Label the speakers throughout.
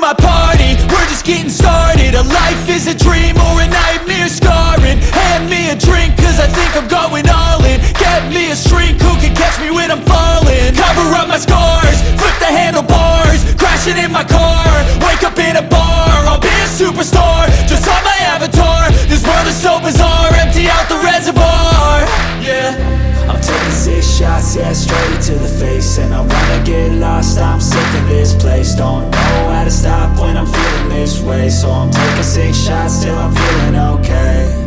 Speaker 1: my party, we're just getting started. A life is a dream or a nightmare scarring. Hand me a drink cause I think I'm going all in. Get me a shrink who can catch me when I'm falling? Cover up my scars, flip the handlebars Crashing in my car, wake up in a bar I'll be a superstar, just on my avatar This world is so bizarre, empty out the reservoir. Yeah.
Speaker 2: I'm taking six shots, yeah, straight to the face. And I wanna get lost, I'm sick of this place. Don't know how to stop way So I'm taking six shots till I'm feeling okay.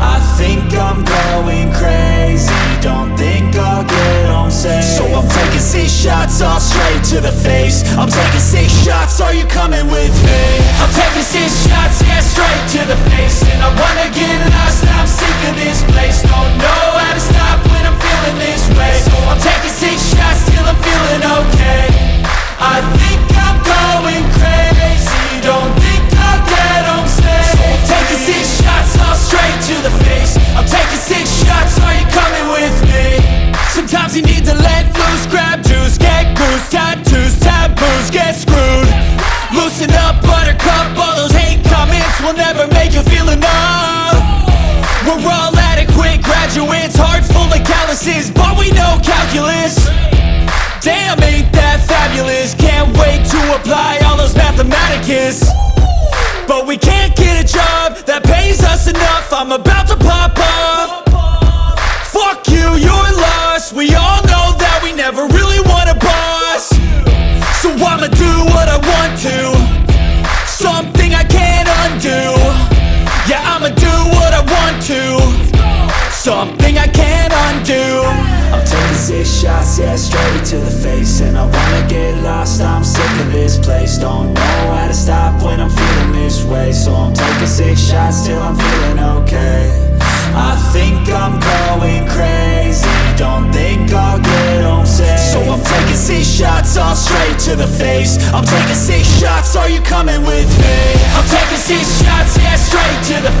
Speaker 2: I think I'm going crazy. Don't think I'll get home safe. So I'm taking six shots, all straight to the face. I'm taking six shots, are you coming with me?
Speaker 1: I'm taking six shots, yeah, of calluses But we know calculus. Damn, ain't that fabulous? Can't wait to apply all those mathematicus. But we can't get a job that pays us enough. I'm about to pop off Fuck you, you're lost. We all Something I can't undo.
Speaker 2: I'm taking six shots, yeah, straight to the face. And I wanna get lost, I'm sick of this place. Don't know how to stop when I'm feeling this way. So I'm taking six shots till I'm feeling okay. I think I'm going crazy. Don't think I'll get home safe. So I'm taking six shots, all straight to the face. I'm taking six shots, are you coming with me?
Speaker 1: I'm taking six shots, yeah, straight to the